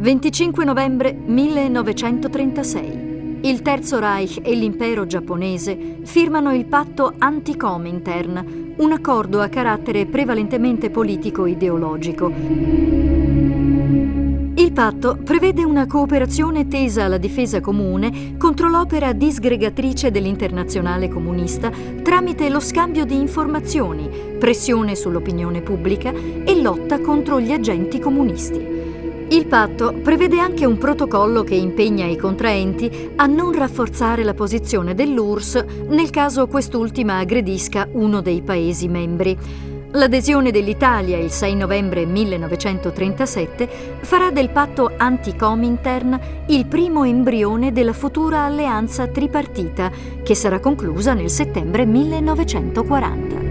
25 novembre 1936. Il Terzo Reich e l'impero giapponese firmano il patto anti-Comintern, un accordo a carattere prevalentemente politico-ideologico. Il patto prevede una cooperazione tesa alla difesa comune contro l'opera disgregatrice dell'internazionale comunista tramite lo scambio di informazioni, pressione sull'opinione pubblica e lotta contro gli agenti comunisti. Il patto prevede anche un protocollo che impegna i contraenti a non rafforzare la posizione dell'URSS nel caso quest'ultima aggredisca uno dei Paesi membri. L'adesione dell'Italia il 6 novembre 1937 farà del patto anti-Comintern il primo embrione della futura alleanza tripartita che sarà conclusa nel settembre 1940.